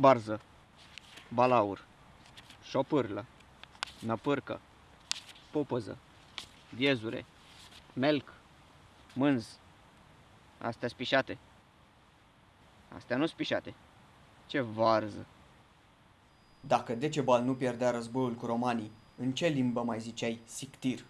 barză, balaur, șopârlă, năpârcă, popăză, viezure, melc, mânz. Astea spișate. Astea nu spișate. Ce varză. Dacă Decebal nu pierdea războiul cu romanii, în ce limbă mai ziceai sictir?